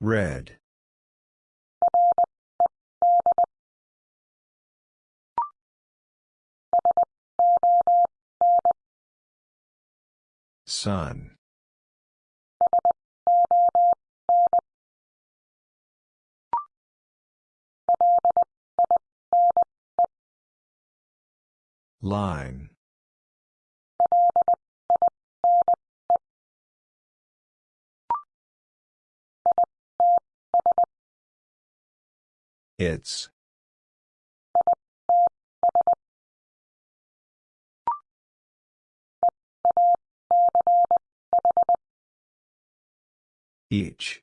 Red. Sun. Line. It's. Each.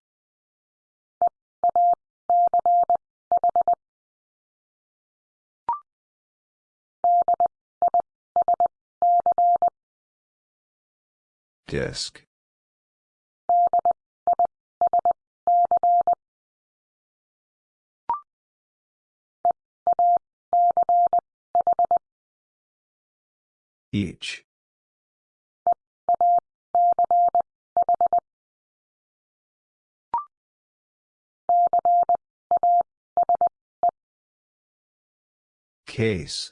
Disc. Each. Case.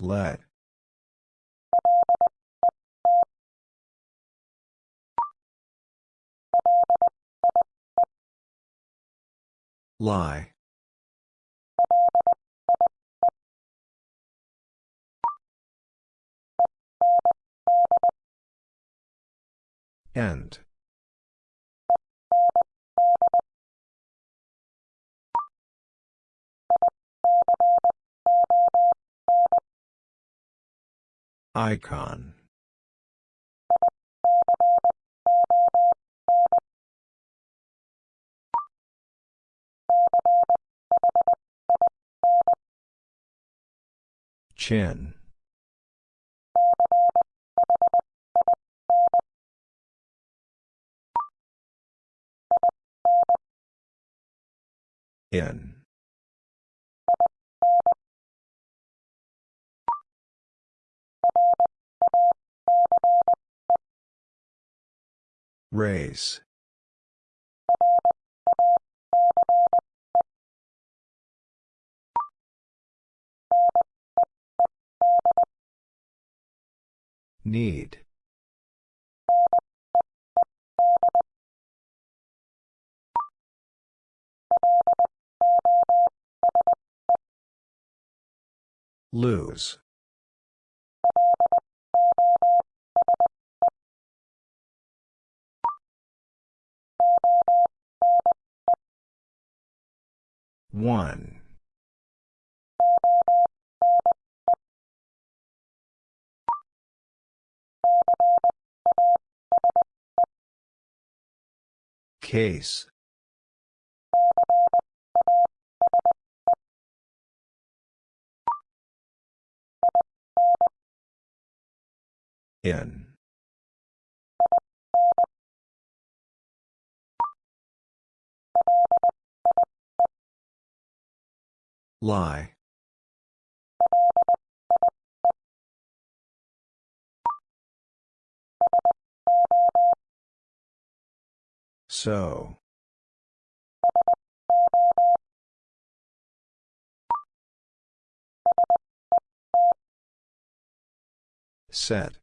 Let. Lie. End. Icon. Chin. In. Race. Need. Lose. One. Case. In. Lie. So. Set.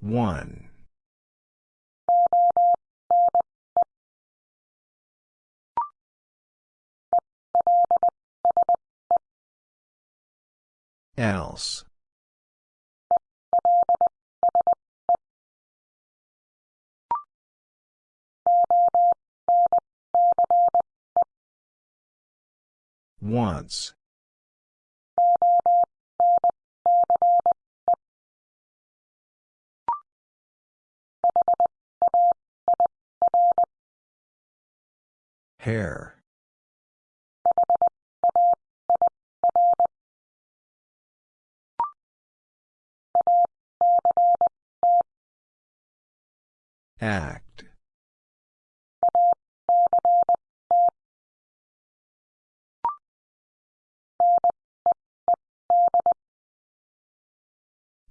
One. Else. Once. Hair. Act.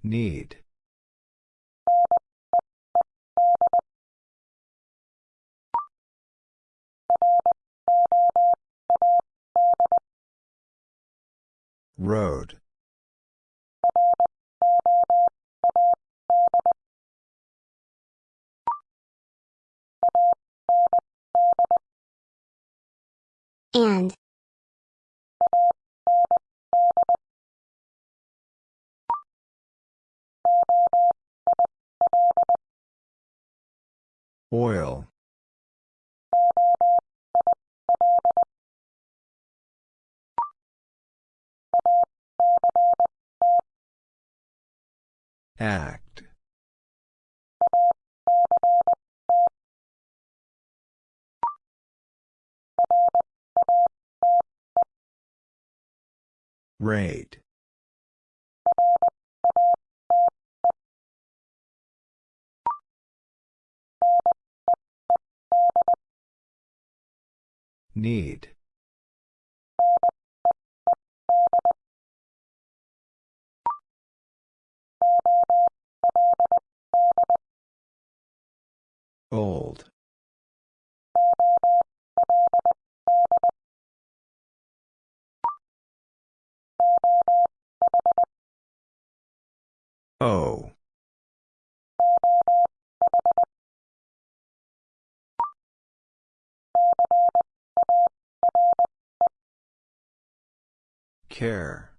Need. Road. And. Oil. Act. Rate. Need. Old. O. Care.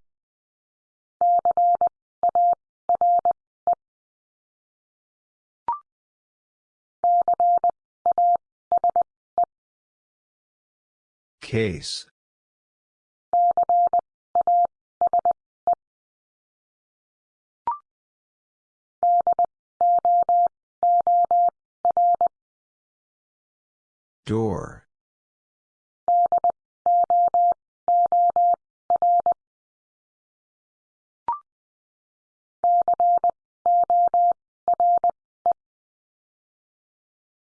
Case. Door.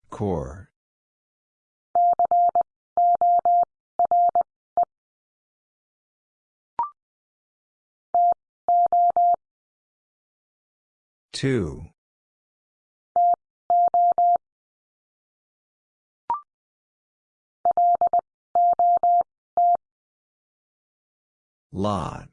Core. Two. Lot.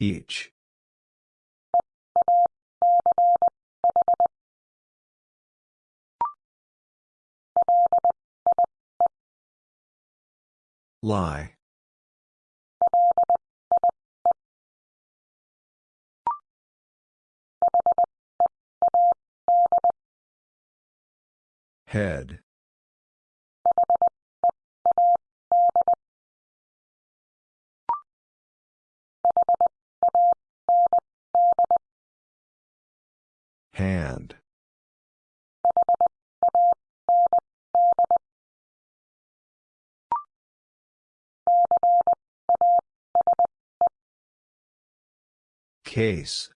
Each. Lie. Head. Hand. Case.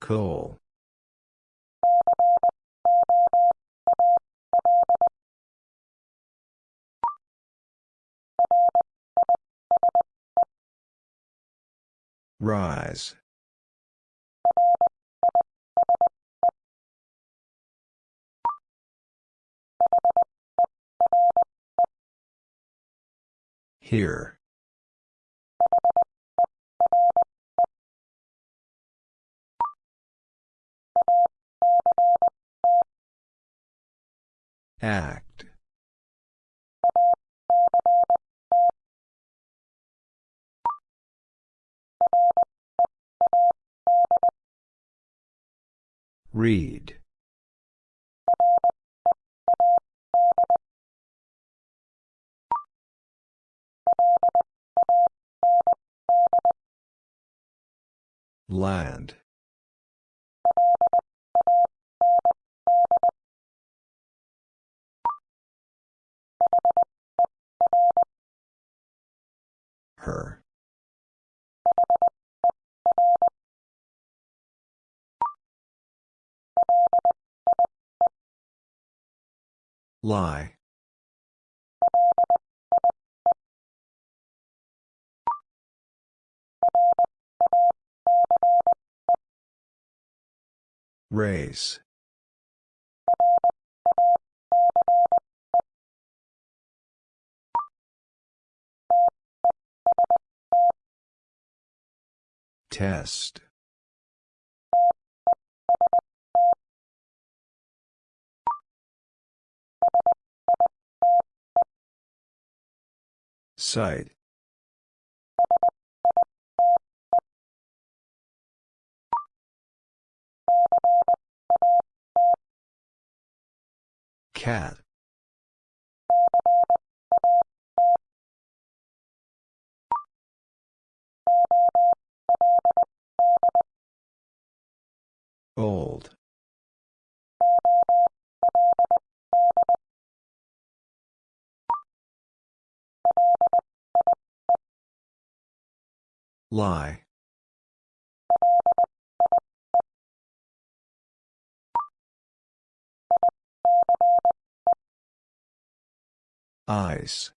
Coal. Rise. Here. Act. Read. Land. Her. Lie. Race. Test. Site. Cat. Old. Lie. Ice.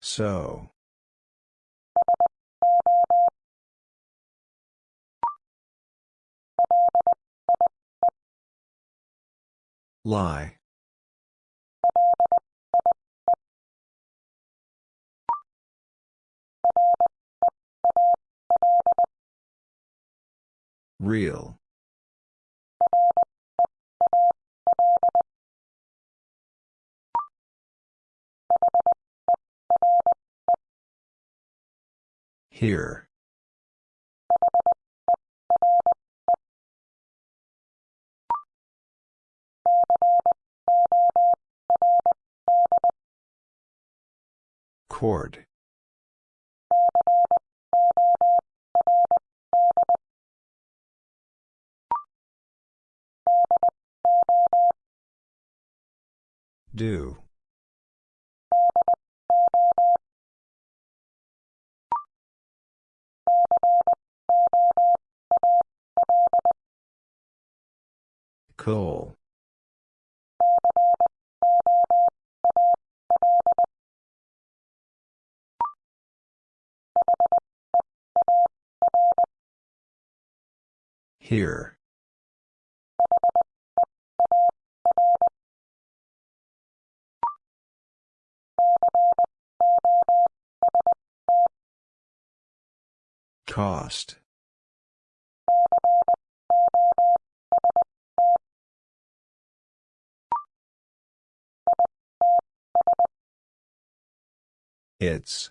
So. Lie. Real. Here. Cord. Do. Coal. Here. Cost. It's.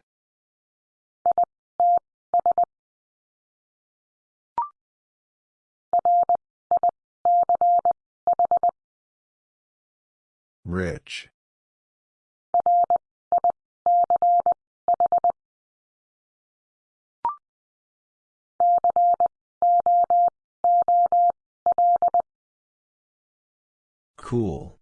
Rich. Cool.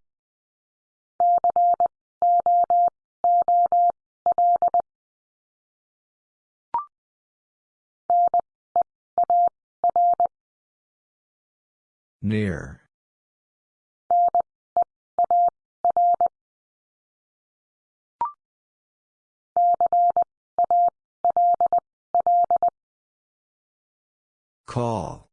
Near. Call.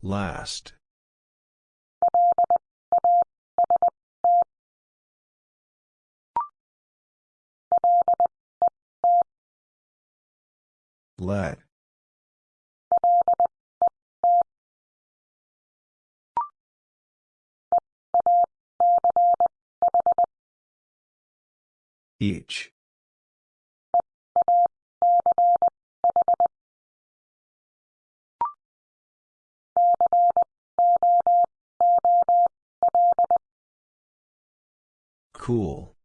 Last. Let. Each. Cool.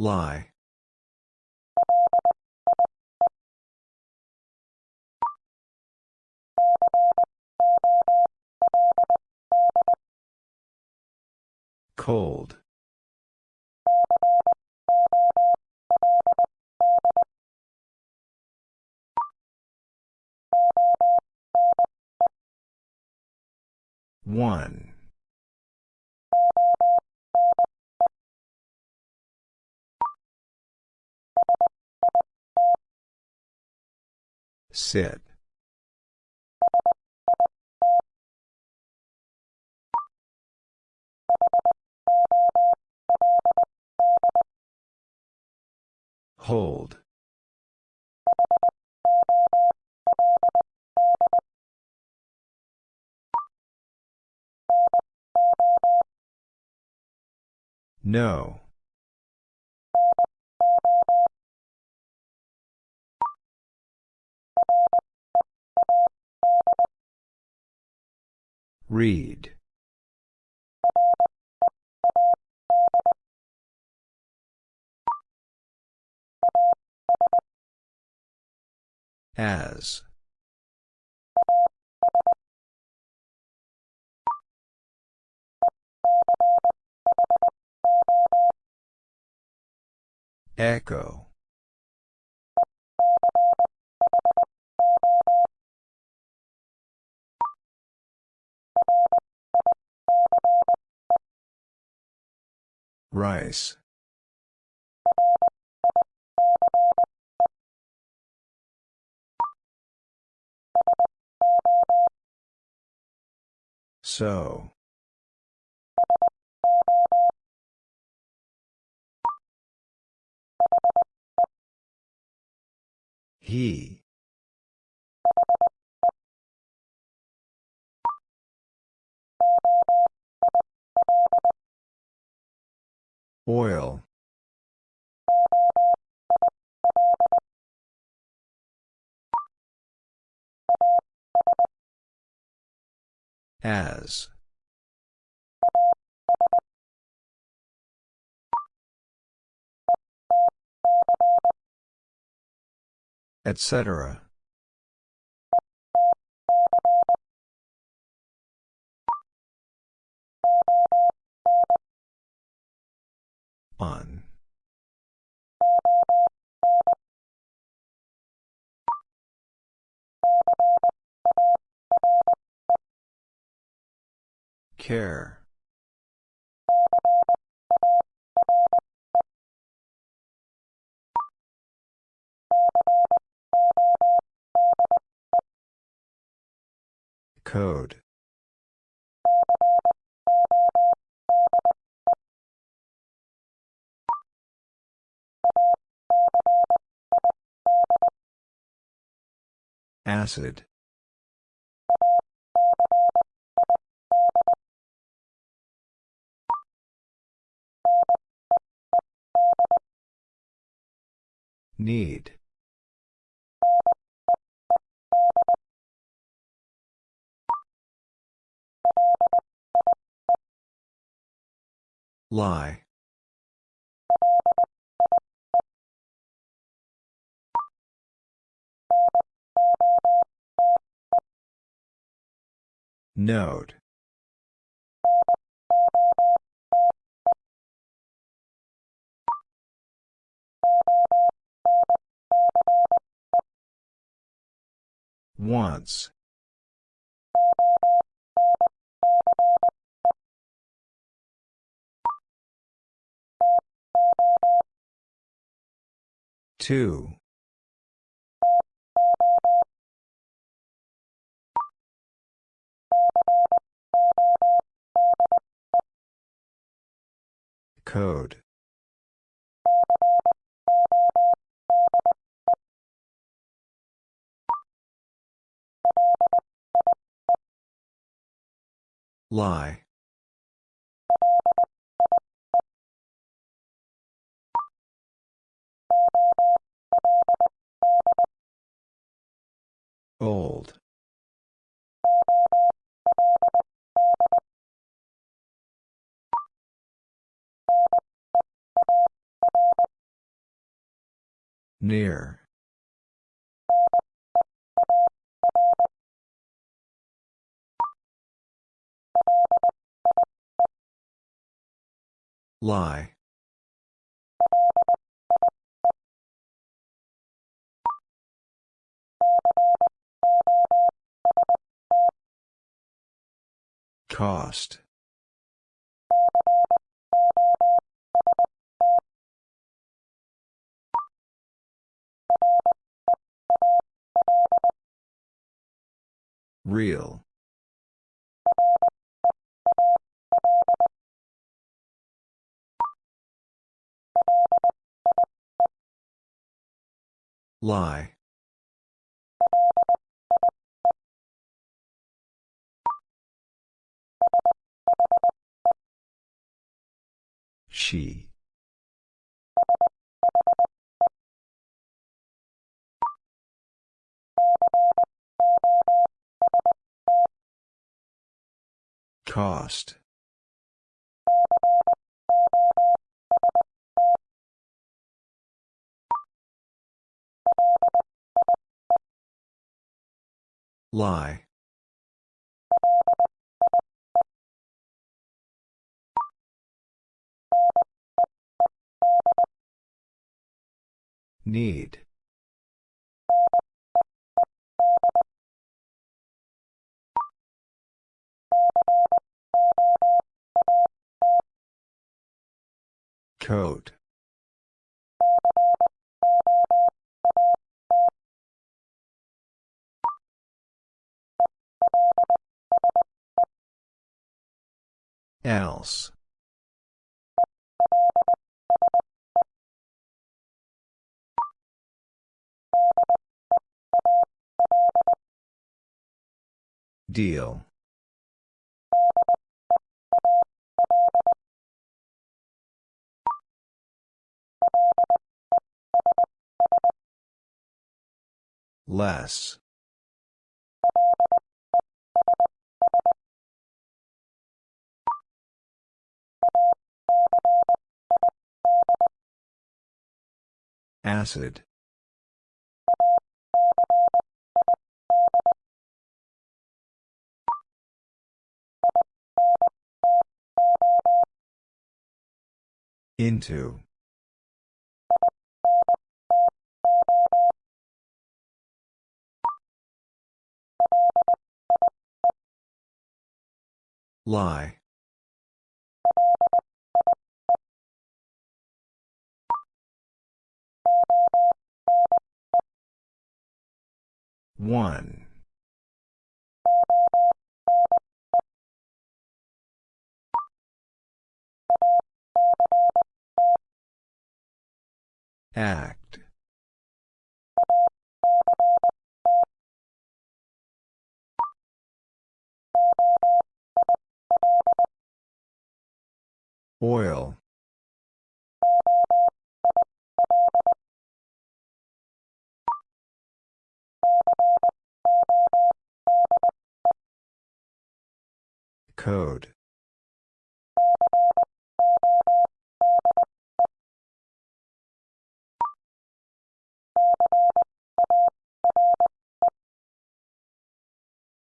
Lie. Cold. One. Sit. Hold. No. Read. As. Echo. Rice. So. He. Oil. As. Etc. On. Care. Code. Acid. Need. Lie. Note. Once. Two. Code. Lie. Old. Near. Lie. Cost. Real. Lie. She. Cost. Lie. Need. Coat. Else. Deal. Less. Acid. Into. Lie. One. Act. Oil. Code.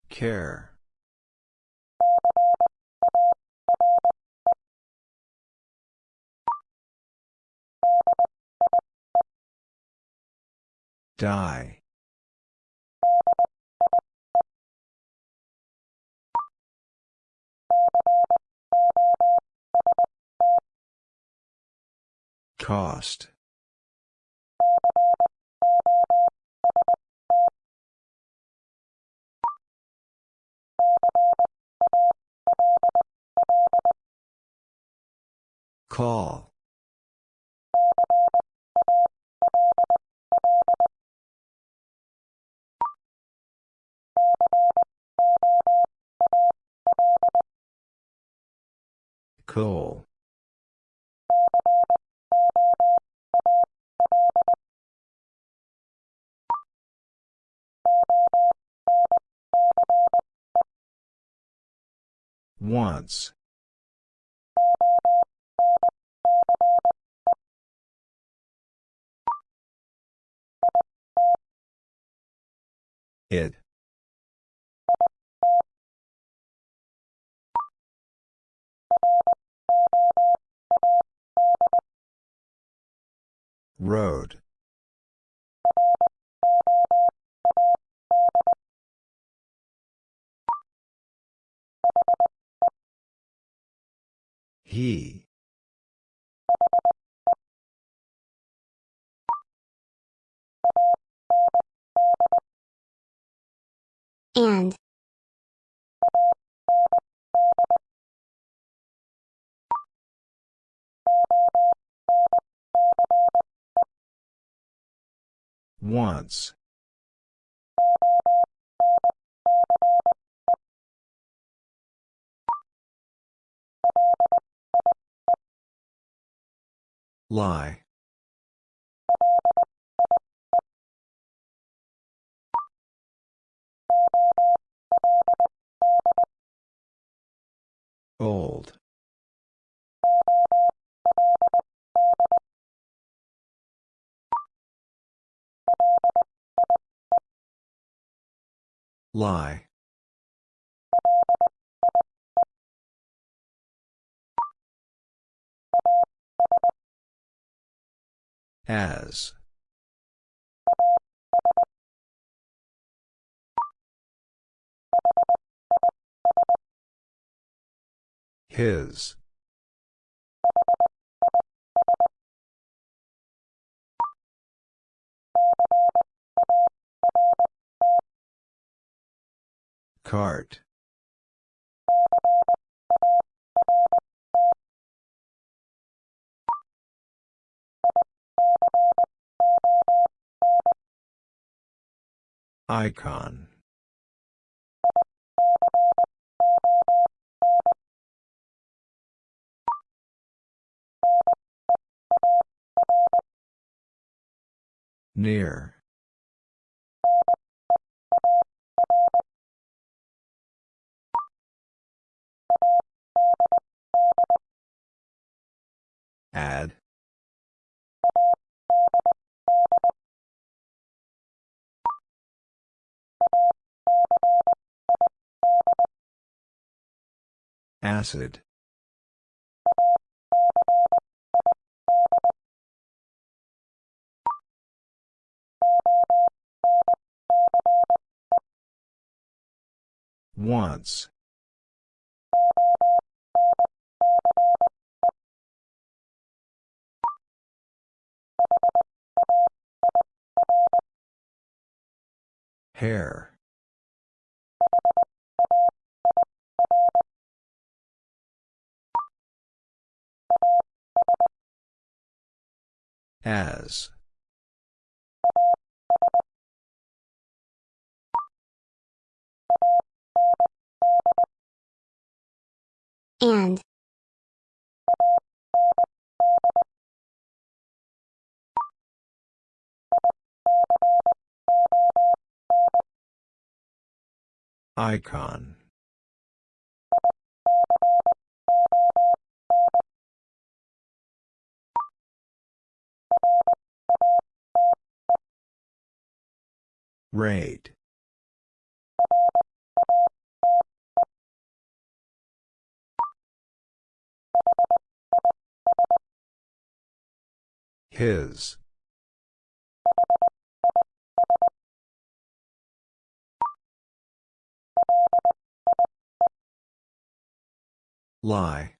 Care. Die. Cost. Call. Coal. Once. It. Road. He. And. Once. Lie. Old. Lie. As. His. Cart. Icon. Near. Add. Acid. Once. Hair. As. And. Icon. Rate. His. Lie.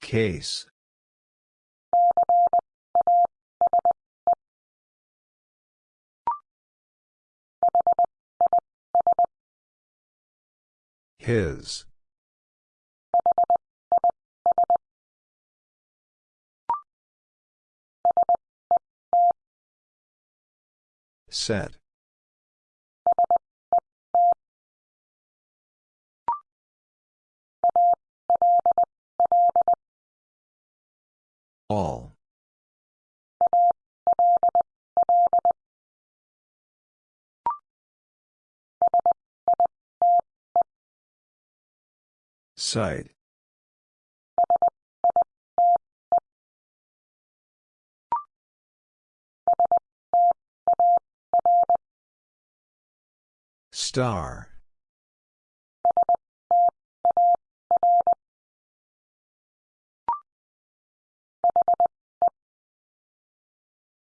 Case. His. Set. All. Site. Star.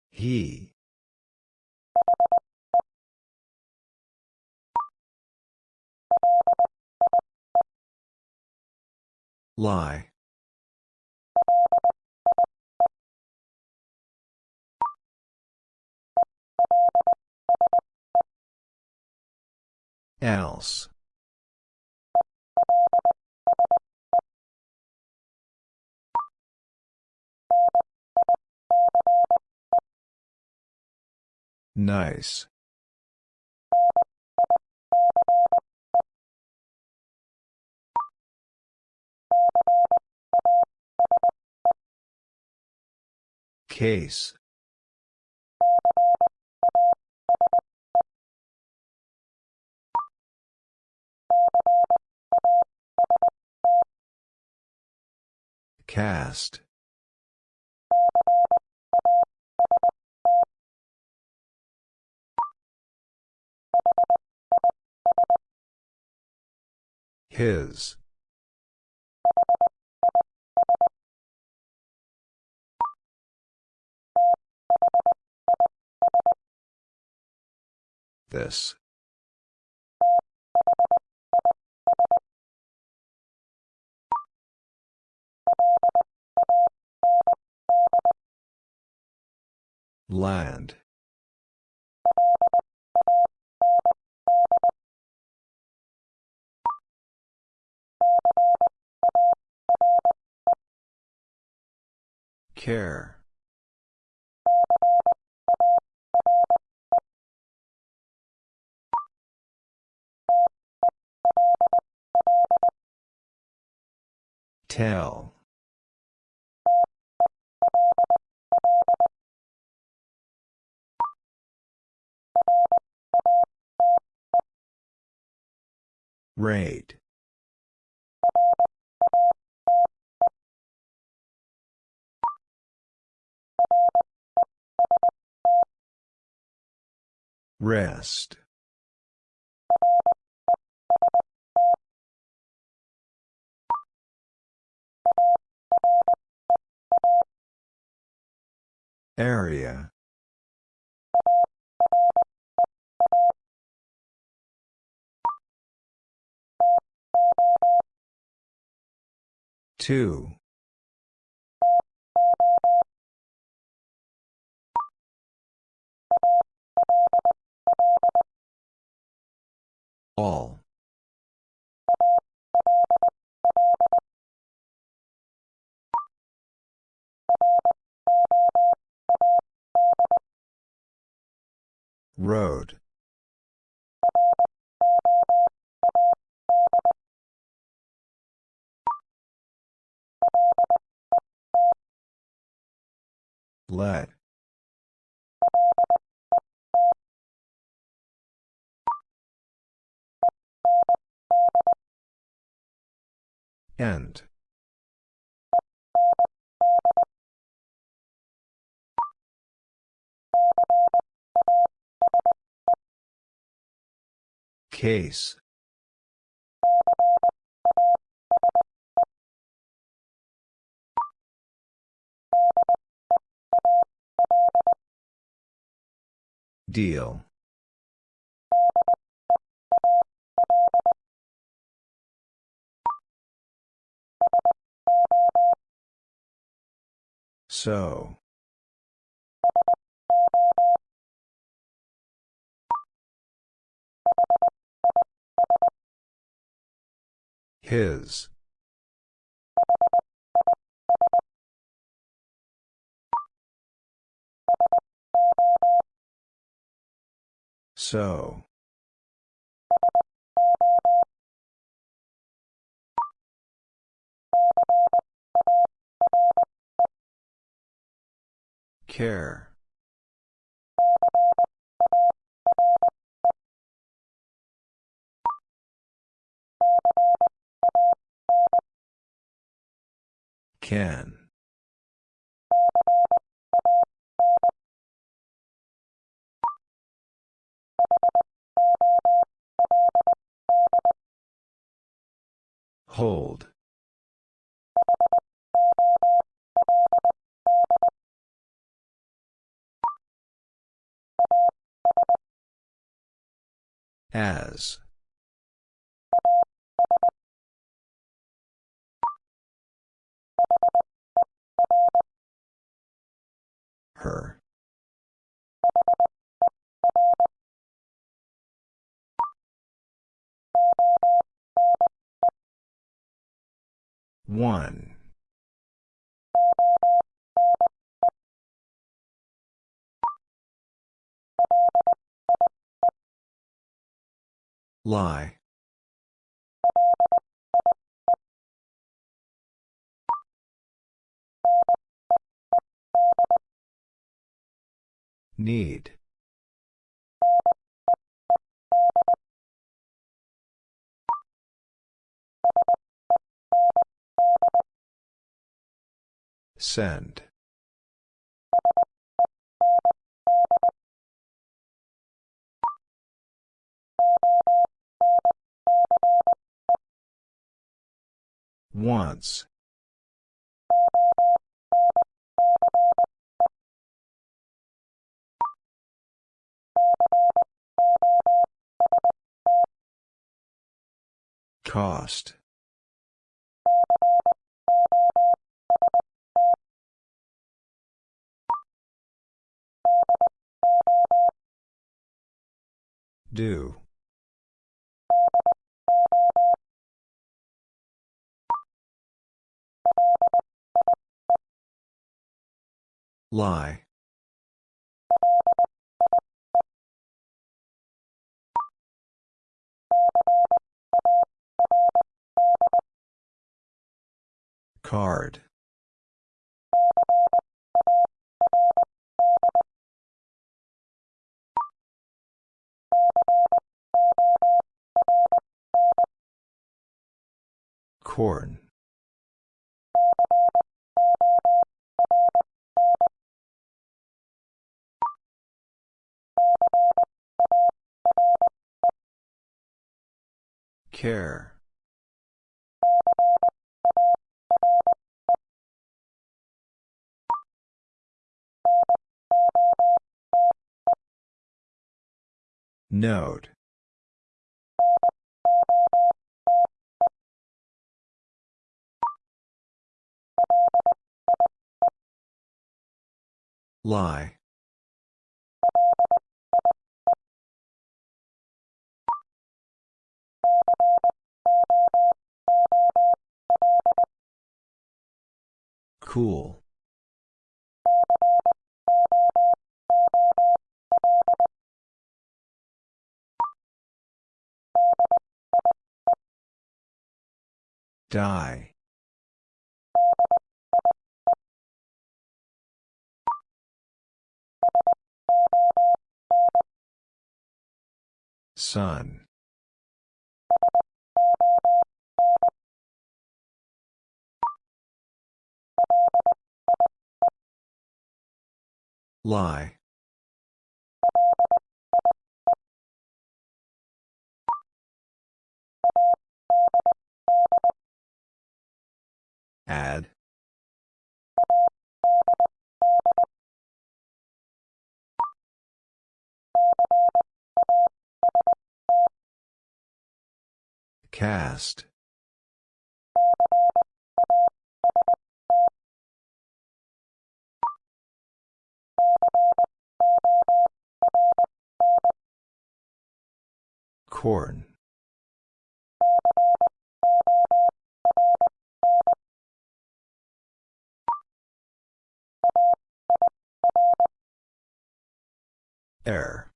He. Lie. Else. Nice. Case. Cast. His. This. Land. Care. Tell. Rate. Rest. Area. Two. All. Road. Let. End. Case. Deal. So. His. So. Care. Can. Hold. As. Her. One. Lie. Need. Send. Once. Cost. Do. Lie. Card. Corn. Care. Note. Lie. Cool. Die. Sun. Lie. Add. Cast. Corn. Air.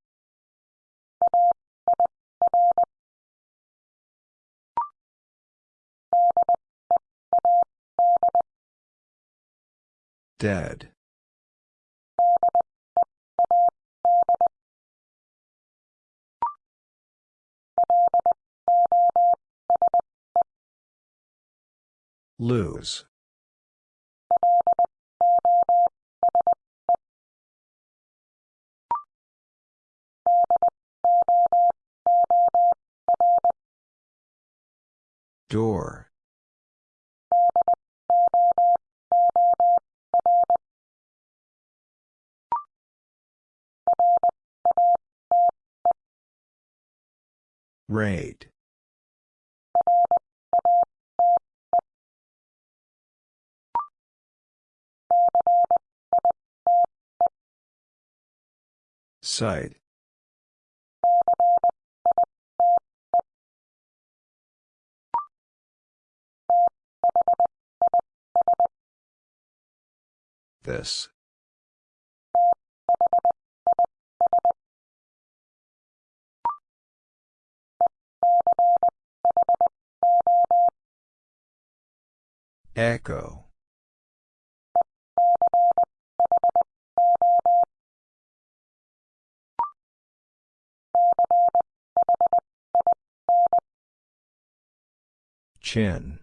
Dead. Lose. Door. Rate. Site. This. Echo. Chin.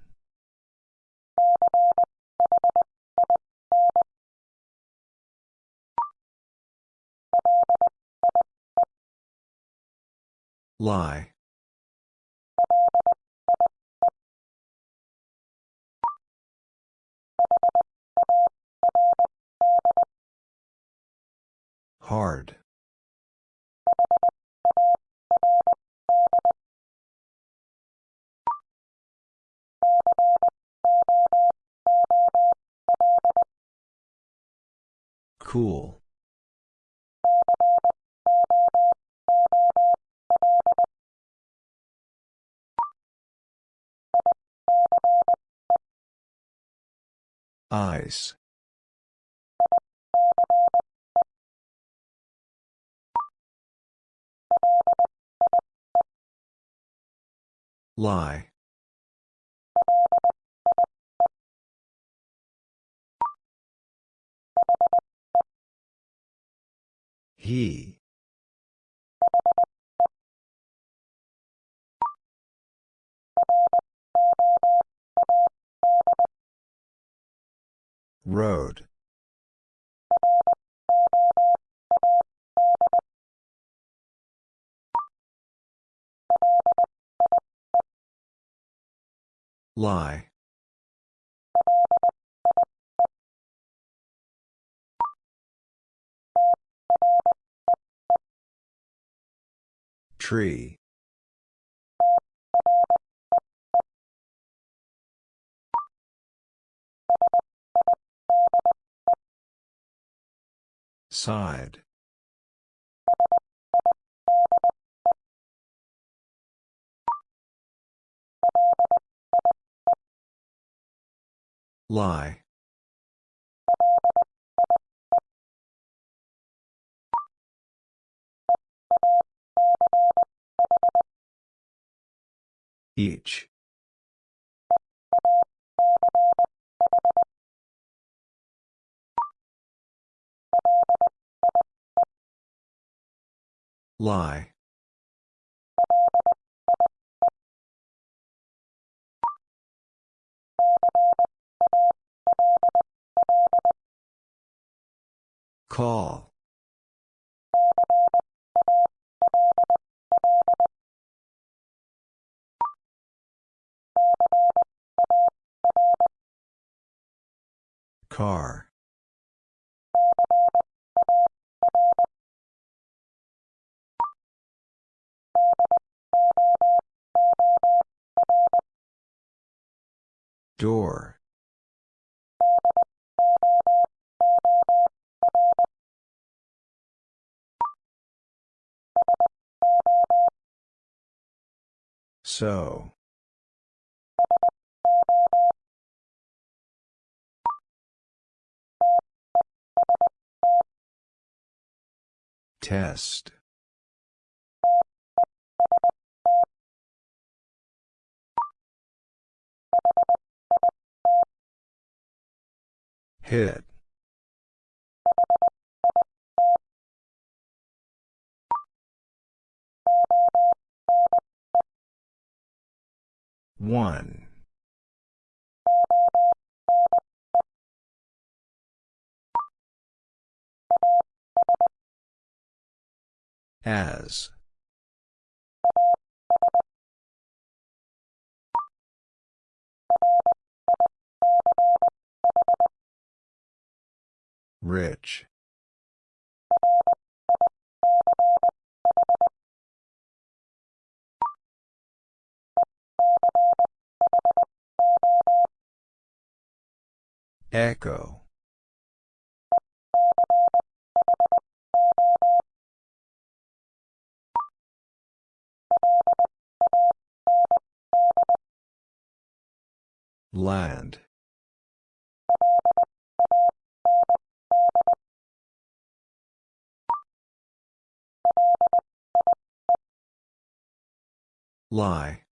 Lie. Hard. Cool. Eyes. Lie. He. Road. Lie. Tree. Side. Lie. Each. Lie. Call. Car. Door. So. Test. Hit. One. As. Rich. Echo. Land. Lie.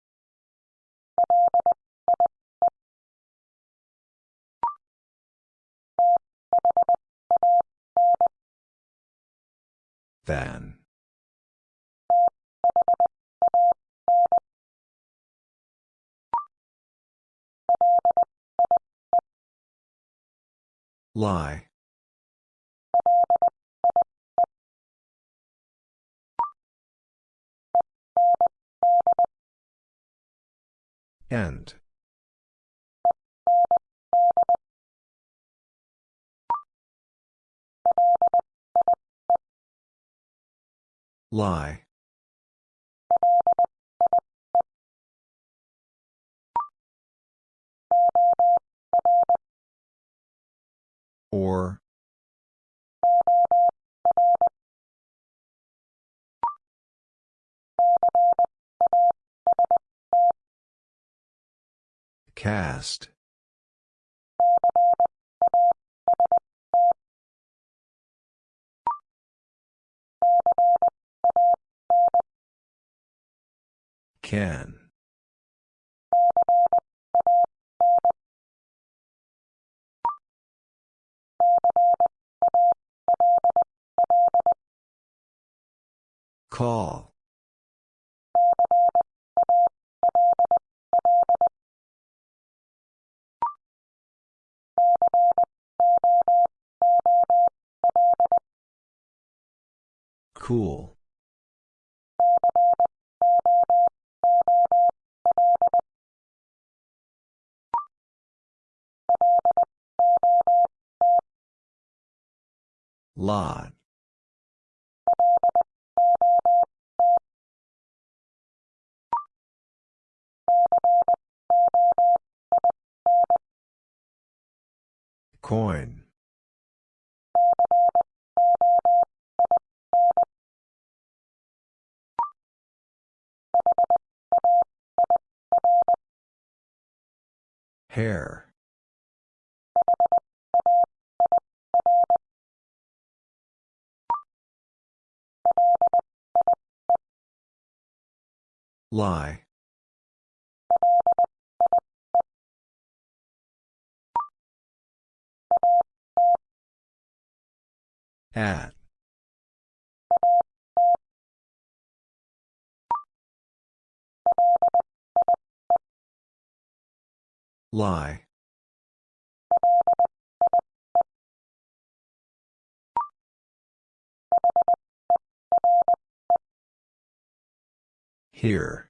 Than. Lie. End. Lie. Or. Cast. Can. Call. Cool. Lot. Coin. Hair. Lie. At. Lie. Here.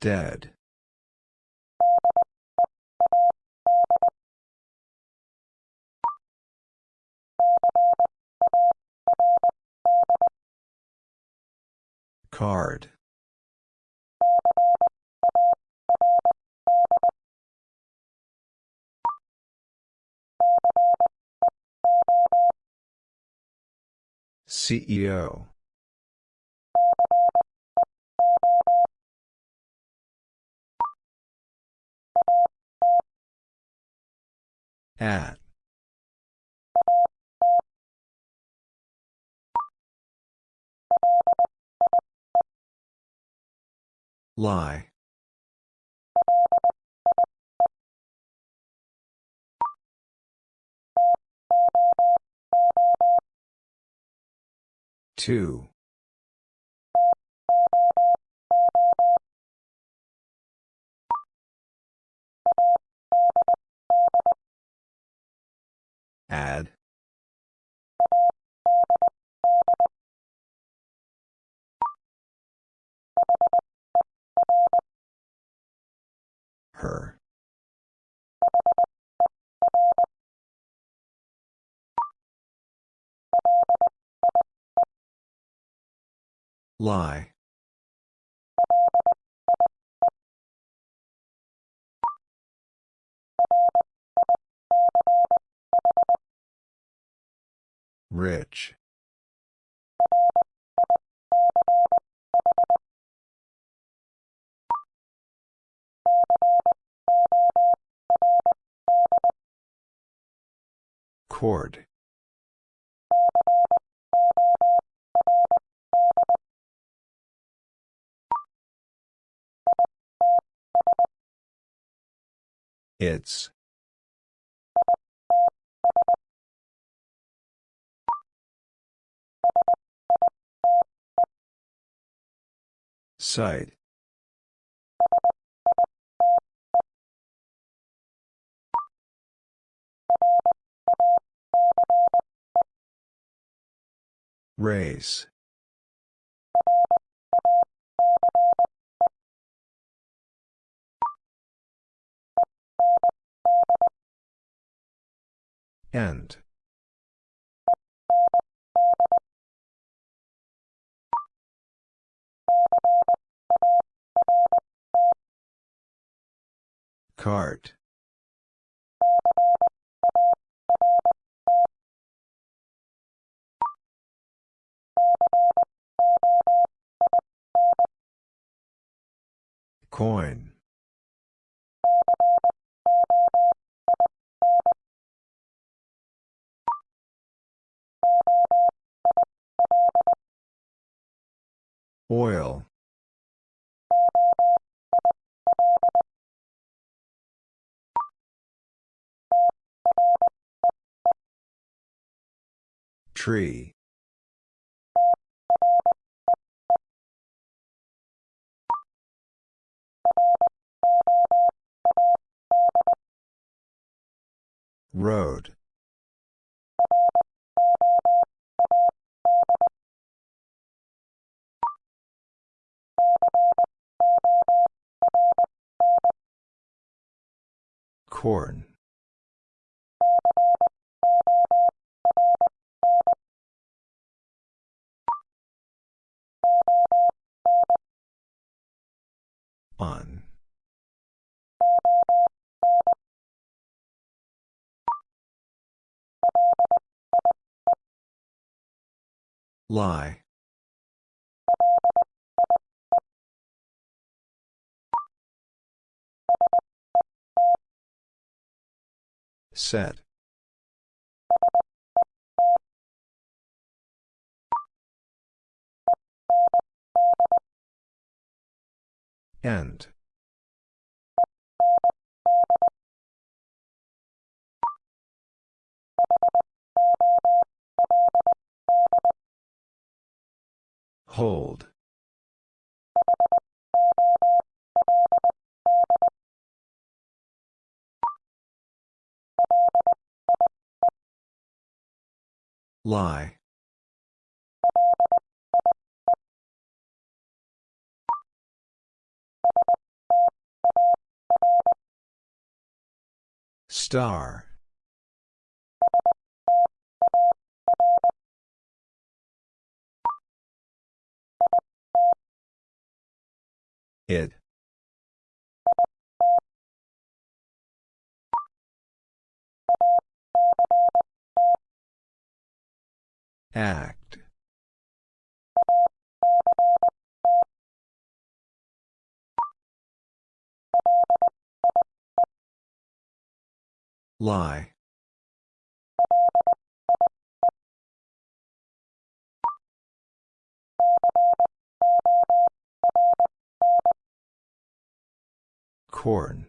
Dead. Card. CEO. At. Lie. Two. Add. Her. Lie. Rich. Cord. It's. Site. Race. End. Cart. Coin. Oil. Tree. Road. Corn. On. Lie. Set. End. Hold. Lie. Star. It. Act. Lie. Corn.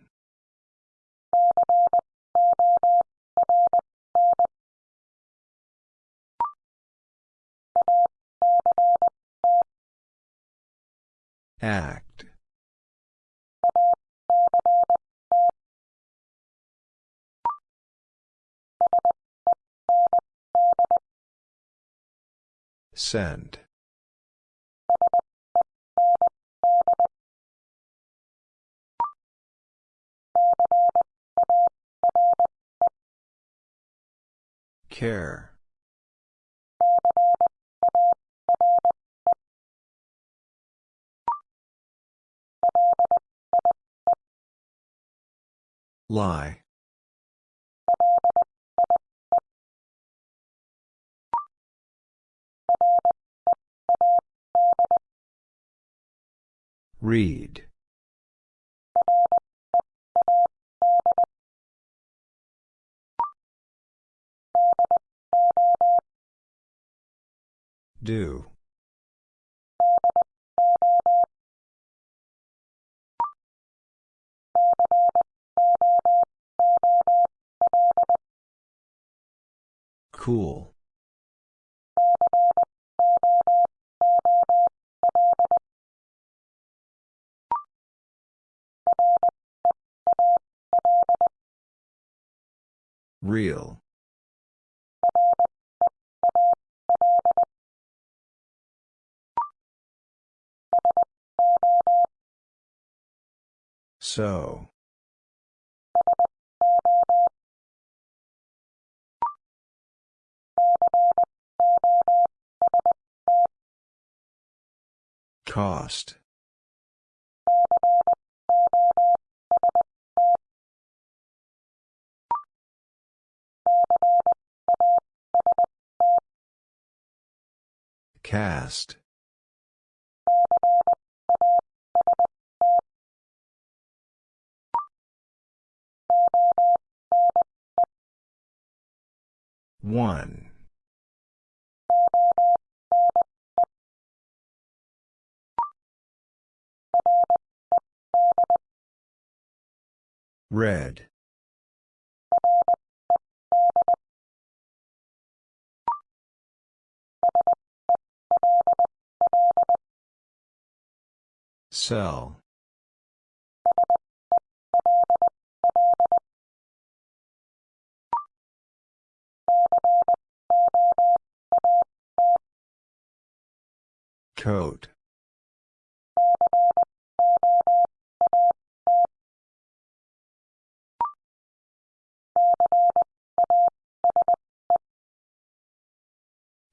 Act. Send. Care. Lie. Read. Do. Cool. Real. So. Cost. Cast. One. Red. Cell. Coat.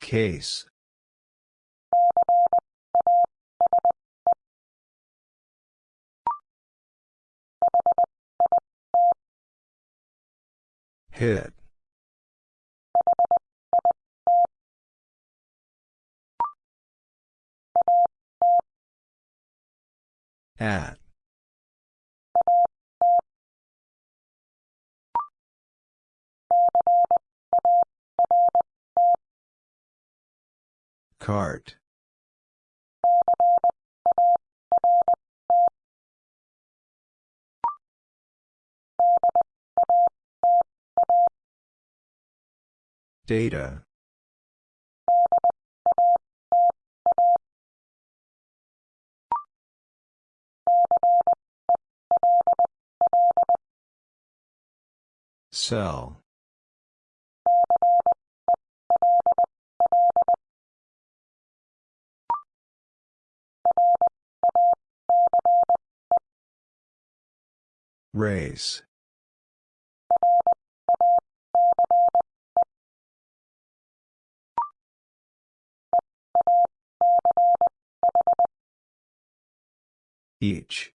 Case. Hit. At. Cart. Data. Cell. Race. Each.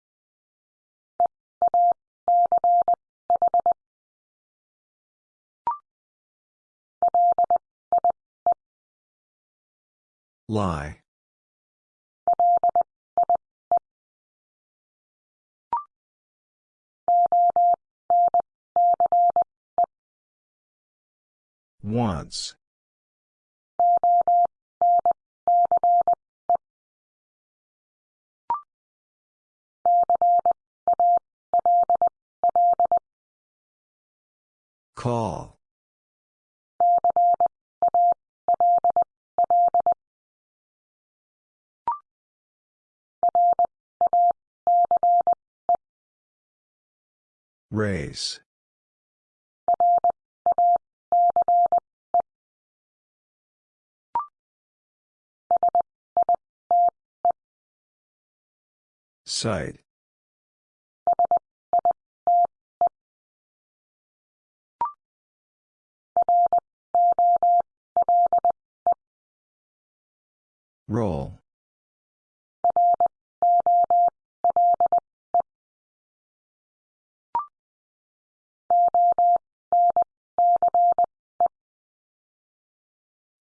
Lie. Once. Call. Race. Site. Roll.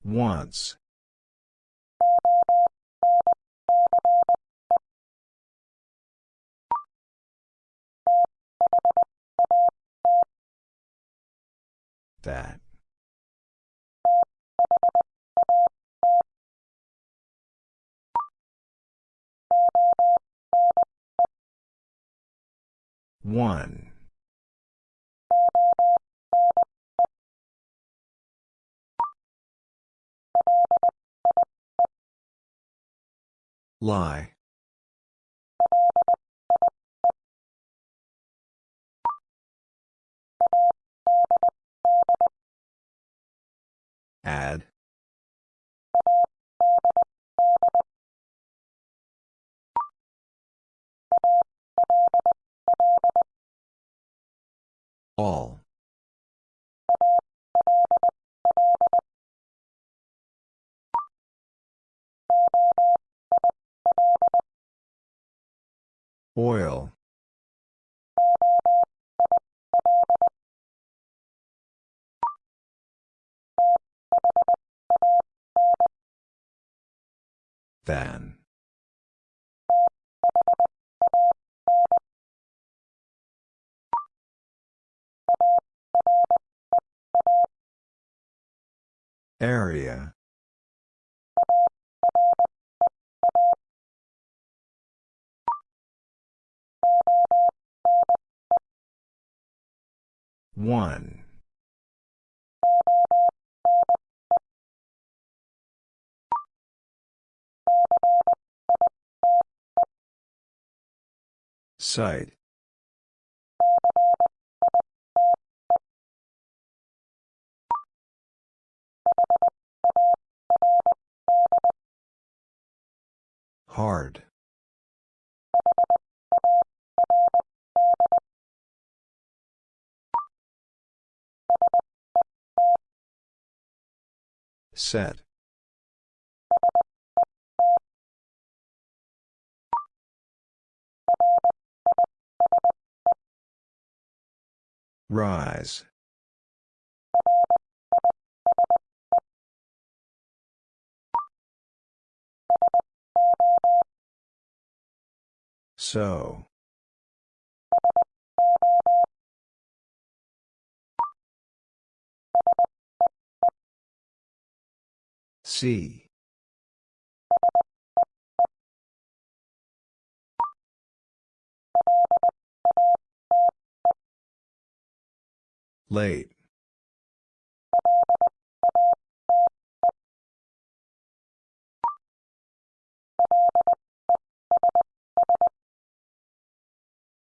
Once. That. One. Lie. Add. All. Oil. Than. Area. One. Site. Hard. Set. Rise. So. See. Late.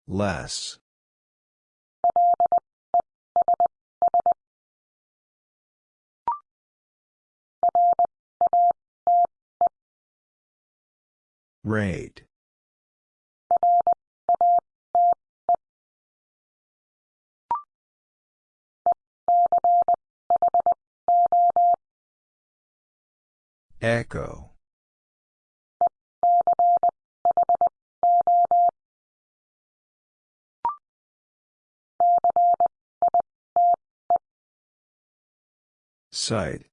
Less. Rate. Echo. Site.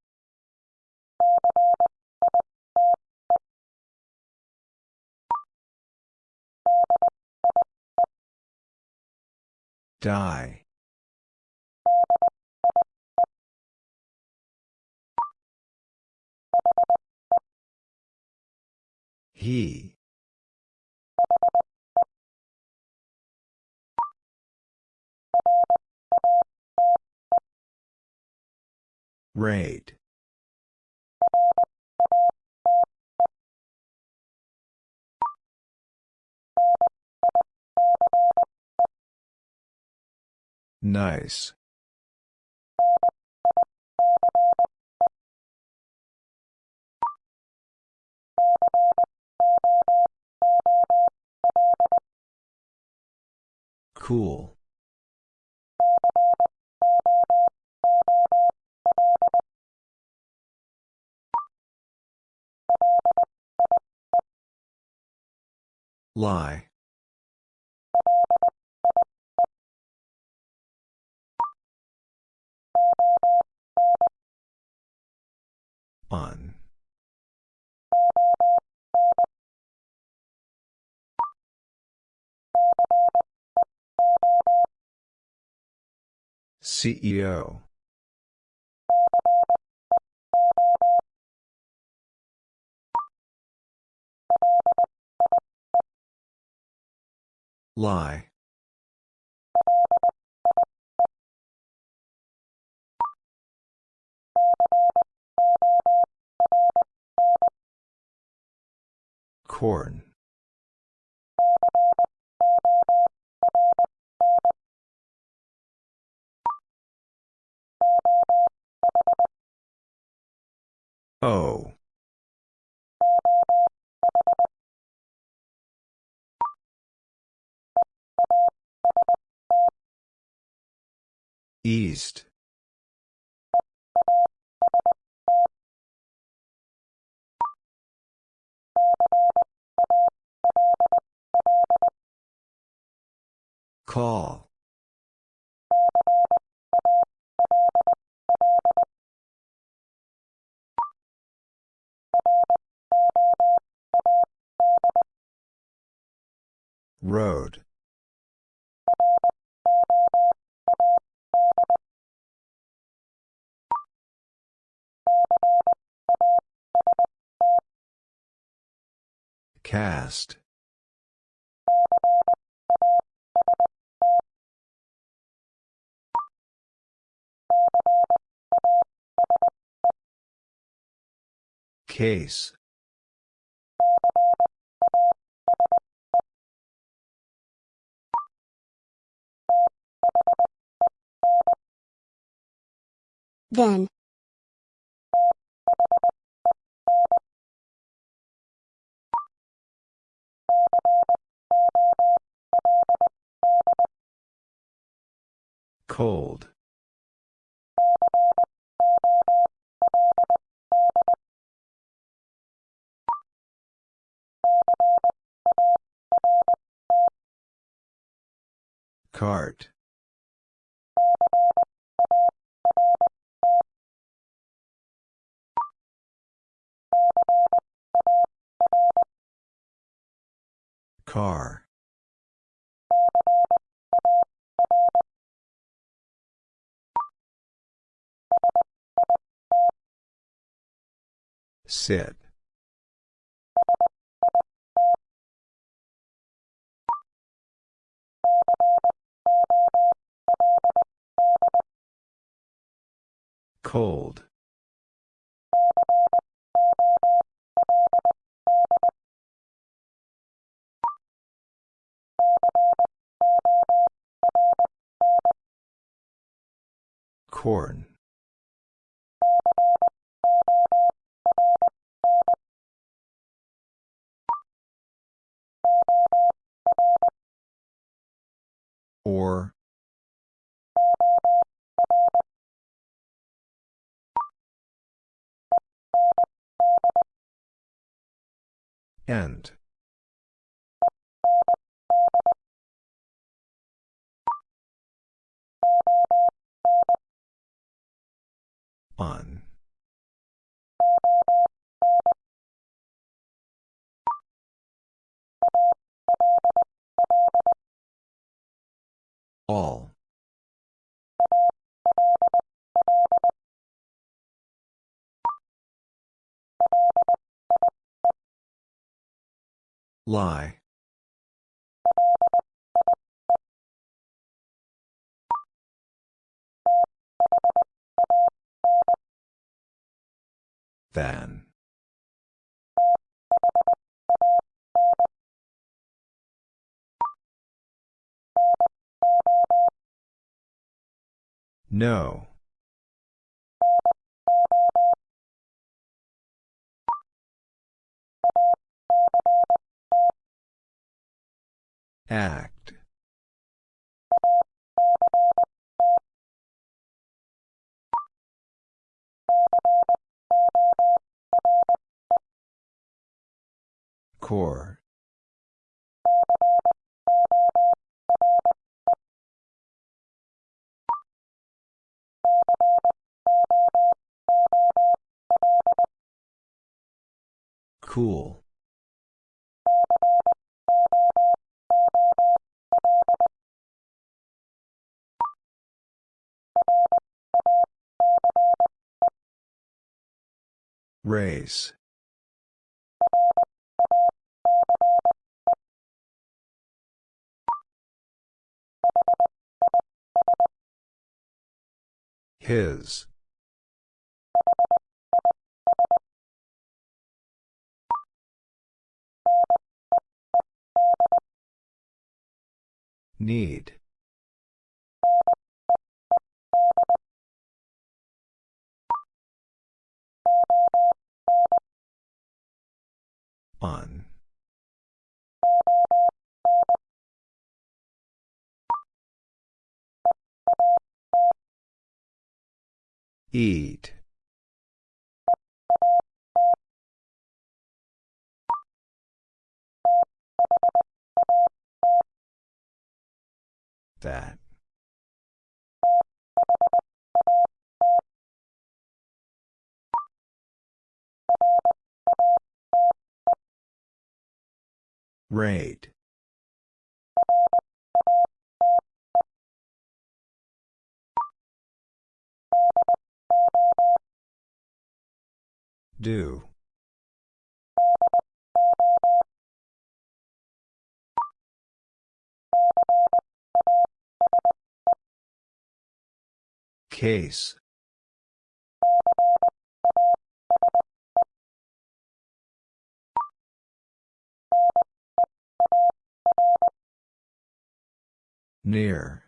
Die. He. Rate. Nice. Cool. Lie. On. CEO. Lie. Corn. O. East. Call. Road. Cast. Case. Then. Cold. Cart. Car. Sit. Cold. Corn. Or. End. On. All. Lie. Than. No. Act. Core. Cool. Race. His. Need. On. Eat. That. Rate. Do. Case. Near.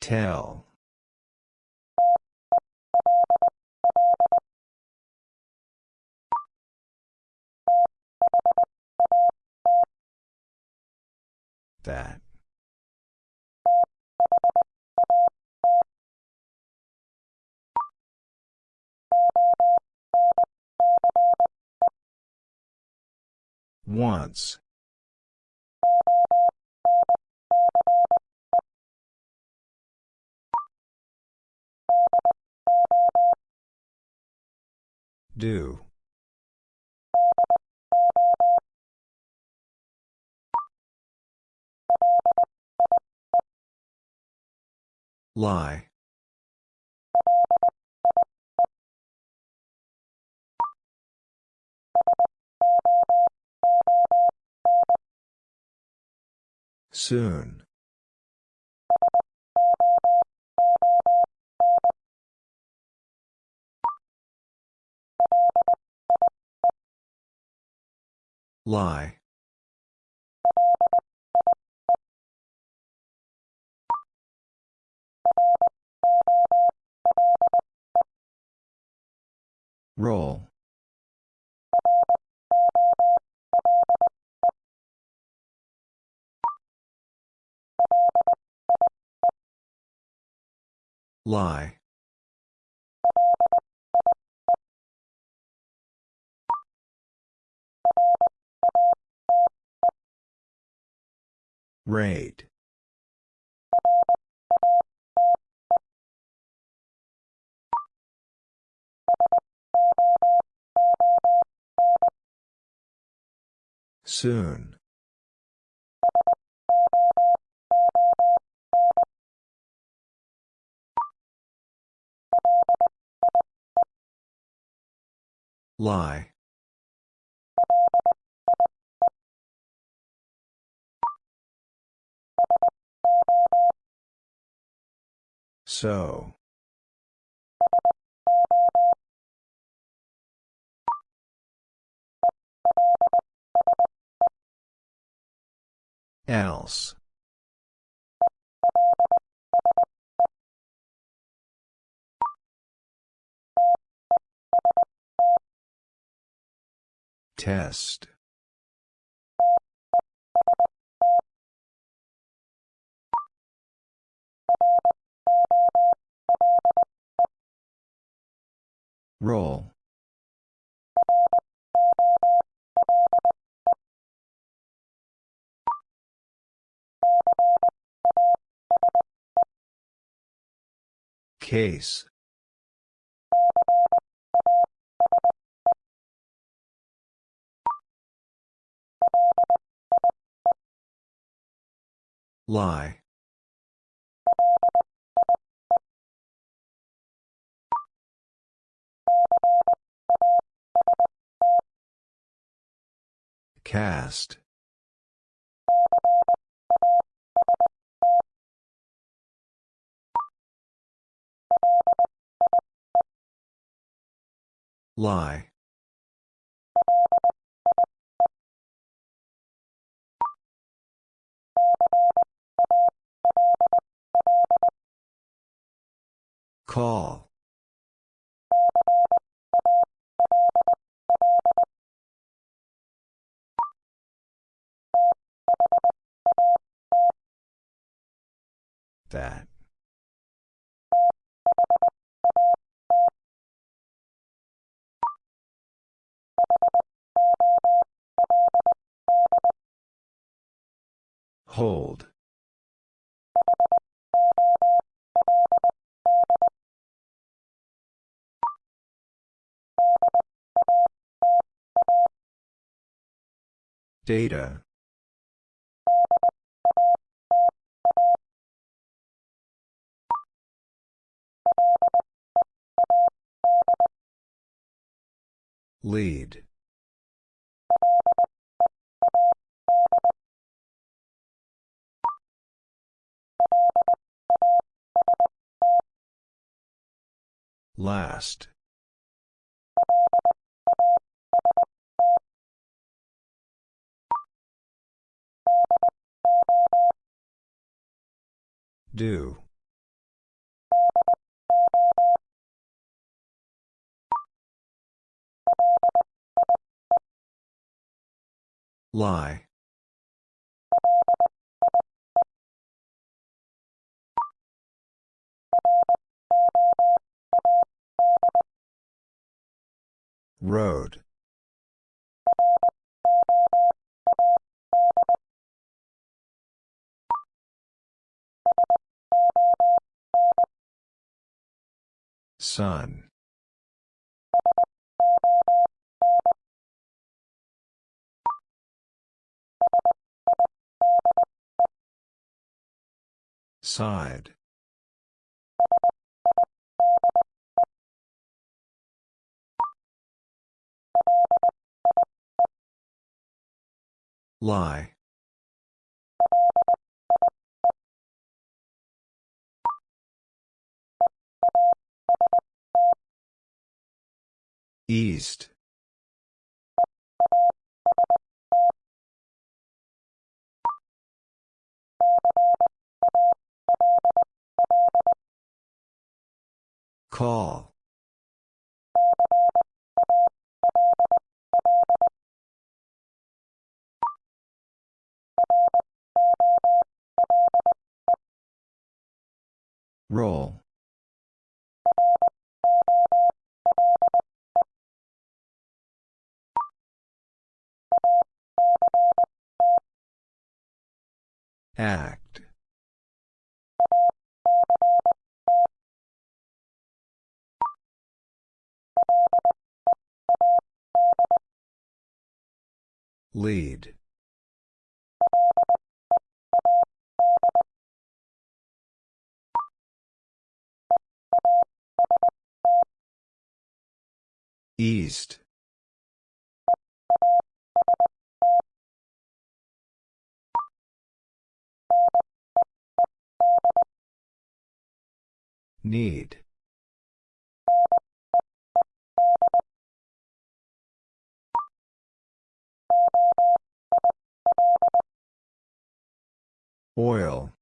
Tell. That. Once. Do. Lie. Soon. Lie. Roll. Lie. Rate. Soon. Lie. So. Else. Test. Roll. Case. Lie. Cast. Lie. Call. That. Hold. Data. Lead. Last. Do. Lie. Road. Sun. Side. Lie. East. Call. Roll. Act. Lead. East. Need. Oil.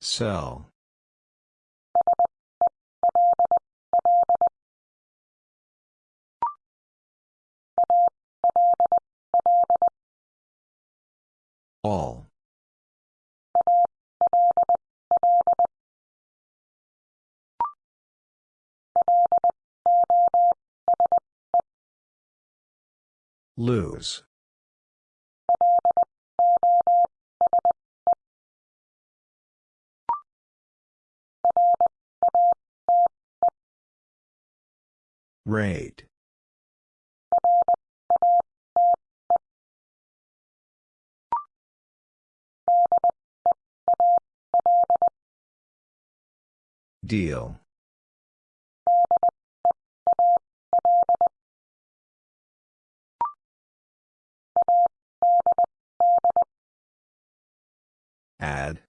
Cell. All. Lose. Rate. Deal. Add.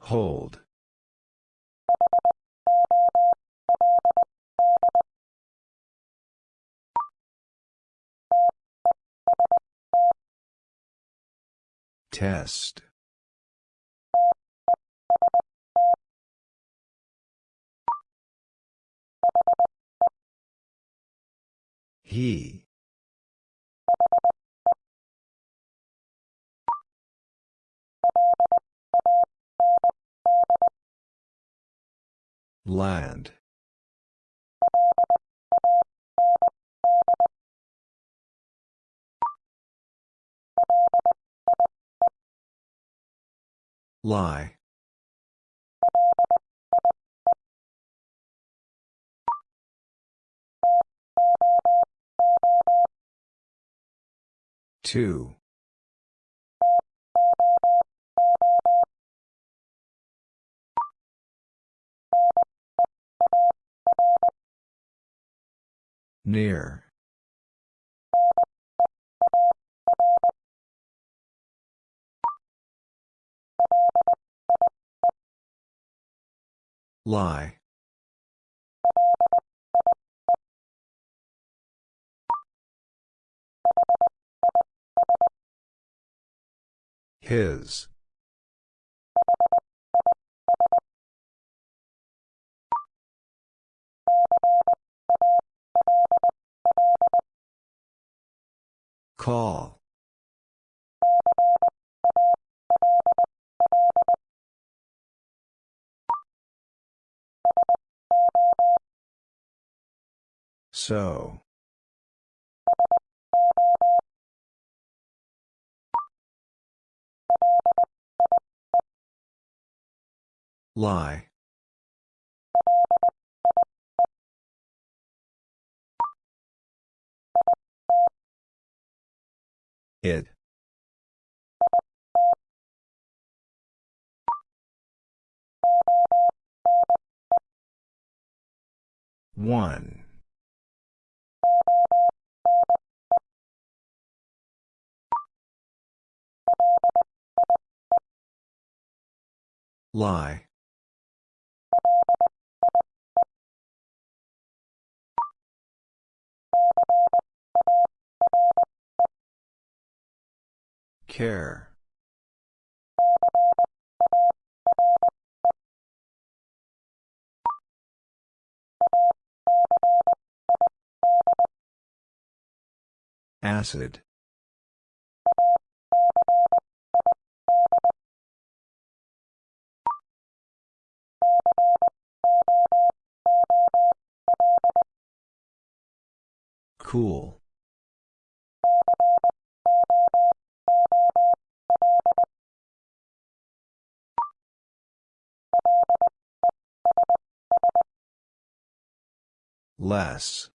Hold. Test. He. Land. Lie. Two. Near. Lie. His. Call. So. Lie. It. One. Lie. Care. Acid. Cool. Less.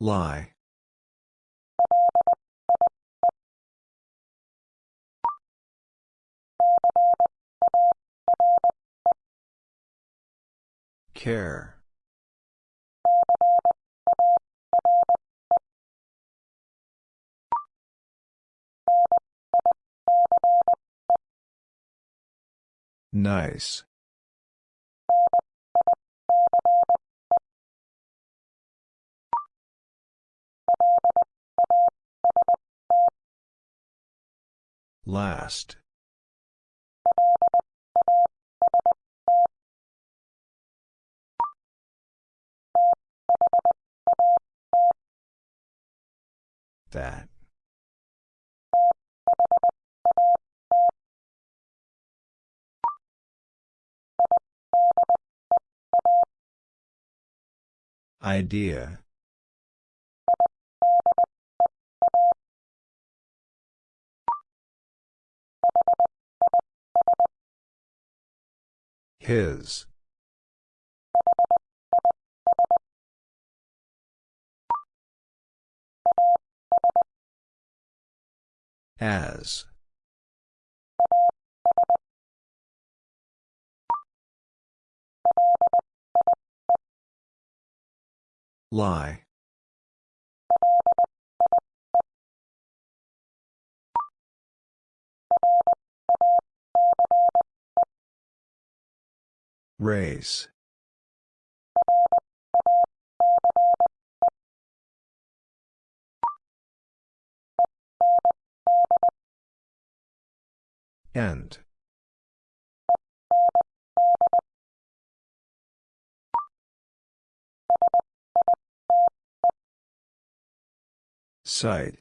Lie. Care. Nice. Last. That. Idea. His. As. Lie. Race. End. Site.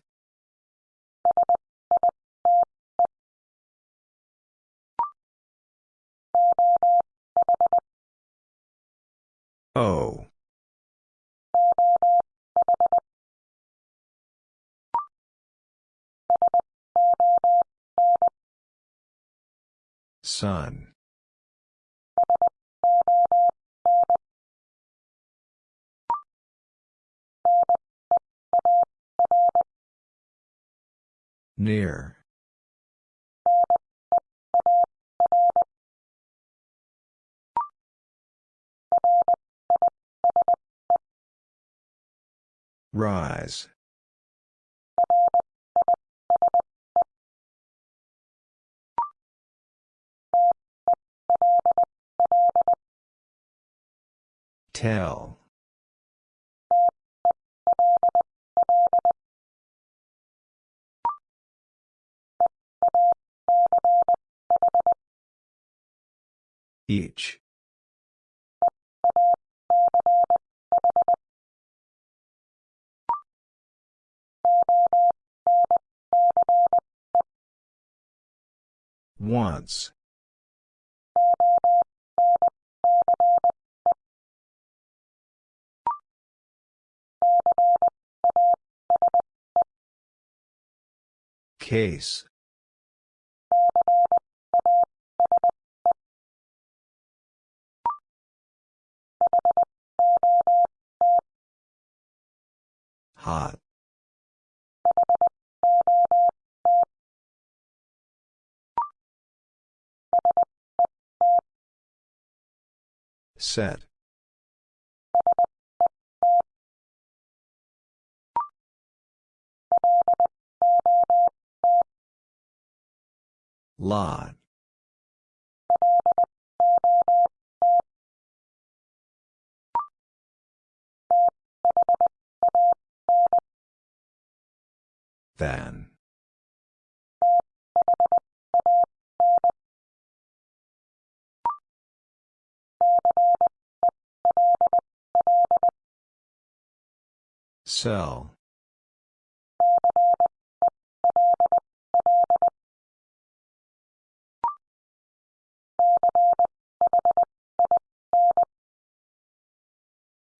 O. Sun. Near. Rise. Tell. Each. Once. Case. Hot. Set. Lot. Than. Sell.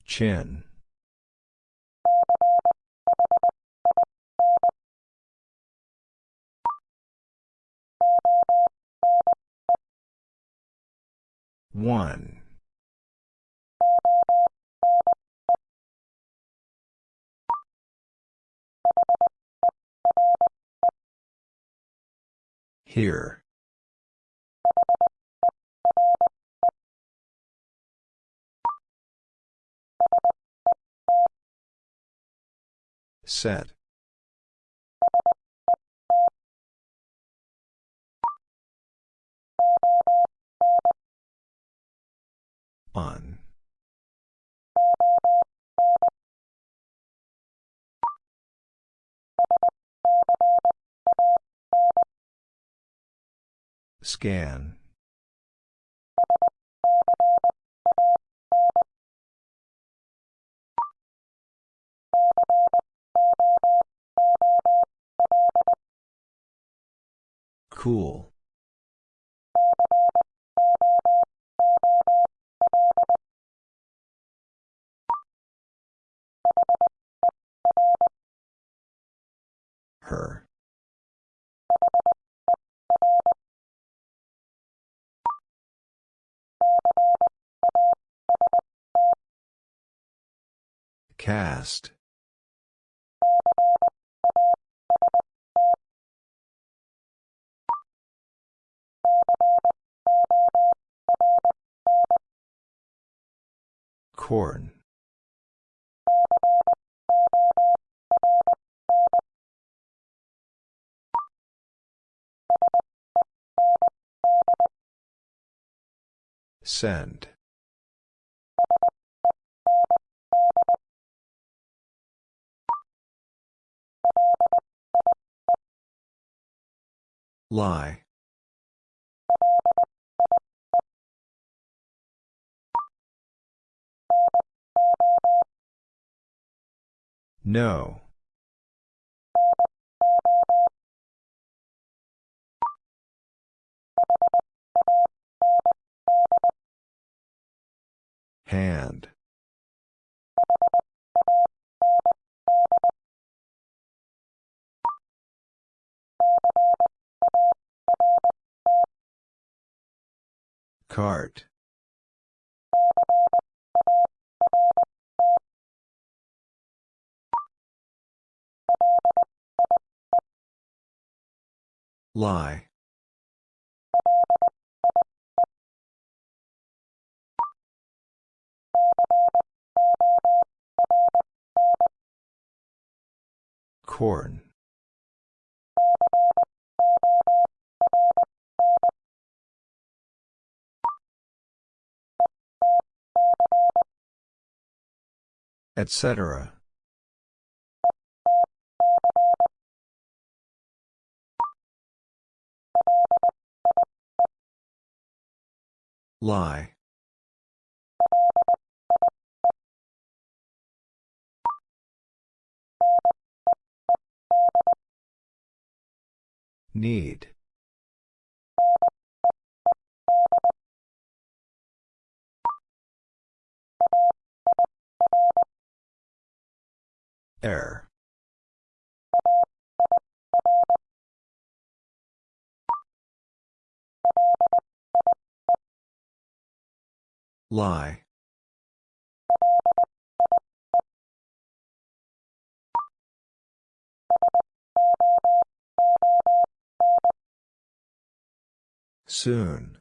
Chin. One. Here. Set. On. Scan. Cool. Her. Cast. Corn. Send. Lie. No. Hand. Cart. Lie. Corn. Etc. Lie. Need. Error. Lie. Soon.